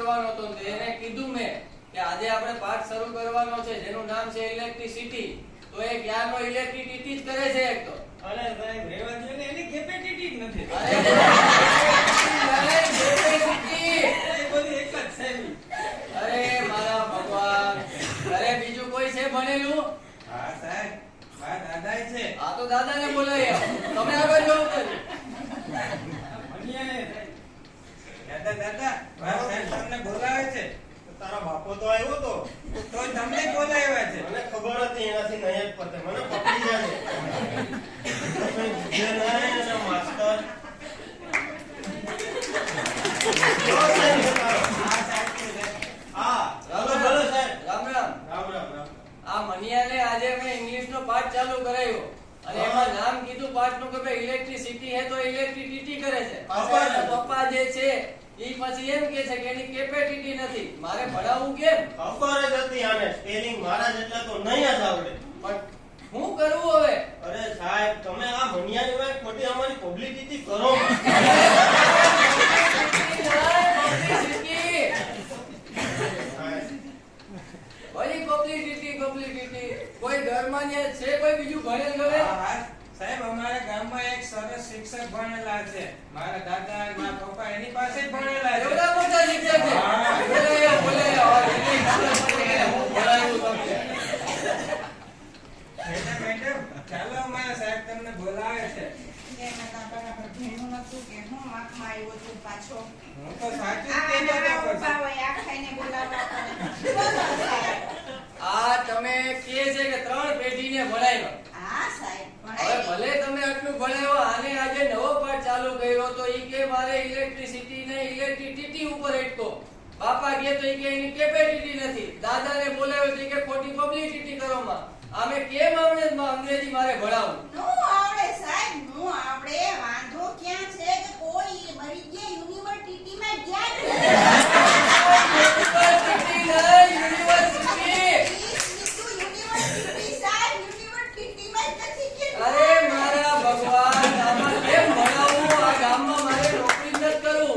કરવાનો હતો એને કીધું મેં કે આજે આપણે પાઠ શરૂ કરવાનો છે જેનું નામ છે ઇલેક્ટ્રિસિટી તો એ જ્ઞાનનો ઇલેક્ટ્રિસિટી જ કરે છે એક તો? અરે સાહેબ રેવા ને એની કેપેસિટી જ નથી. અરે electricity! એ બધી એક જ સાહેબ અરે મારા ભગવાન. અરે બીજું કોઈ છે ભણેલું? હા સાહેબ મારા દાદાએ છે. આ તો દાદાને બોલાય તમે આગળ જવું દાદા દાદા બોલાવે છે. તારા બાપો તો આવ્યો તો. તો તમને બોલાવ્યા છે? મને ખબર હતી એનાથી નહીં જ પતે. મને પકડી જાય તમે બીજે નહીં અને માસ્ટર. જો સાહેબ. છે તારો. હા સાહેબ છે સાહેબ. હા ચાલો ચાલો સાહેબ રામ રામ. રામ રામ રામ આ મનિયાને આજે મેં ઇંગ્લિશનો પાઠ ચાલુ કરાવ્યો અને એમાં નામ કીધું પાઠનું કે ભાઈ ઇલેક્ટ્રિસિટી હે તો ઇલેક્ટ્રિસિટી કરે છે. પપ્પા પપ્પા જે છે ઈ પછી એમ કે છે કે એની કેપેસિટી નથી. મારે ભણાવવું કેમ? ખબર જ હતી આને. સ્પેલિંગ મારા જેટલા તો નહીં જ આવડે. પણ હું કરવું હવે? અરે સાહેબ તમે આ મનિયાની વાત ખોટી અમારી પબ્લિસિટી કરો! Publicity publicity. કોઈ ઘરમાં છે કોઈ બીજું ભણેલ ગણેલ? સાહેબ અમારા ગામમાં એક સરસ શિક્ષક ભણેલા છે મારા દાદા અને મારા પપ્પા એની પાસે ભણેલા છે એવડા મોટા શિક્ષક છે? બોલે બોલે. મેડમ મેડમ ચાલો અમારા સાહેબ તમને બોલાવે છે હું આંખમાં આવ્યો છું પાછો. હું તો સાચું. આ તમે કે છે કે ત્રણ પેઢીને ભણાવ્યા બાપા ગયા તો કે એની કેપેસિટી નથી. દાદાને બોલાવ્યો તો કે ખોટી પબ્લિસિટી કરોમાં આમે કેમ આવડે અંગ્રેજી મારે ભણાવું. નો આવડે સાહેબ નો આવડે. વાંધો ક્યાં છે કે કોઈ મરી ગયા યુનિવર્સિટીમાં ગયા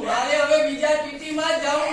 મારે હવે બીજા ટીટીમાં જવું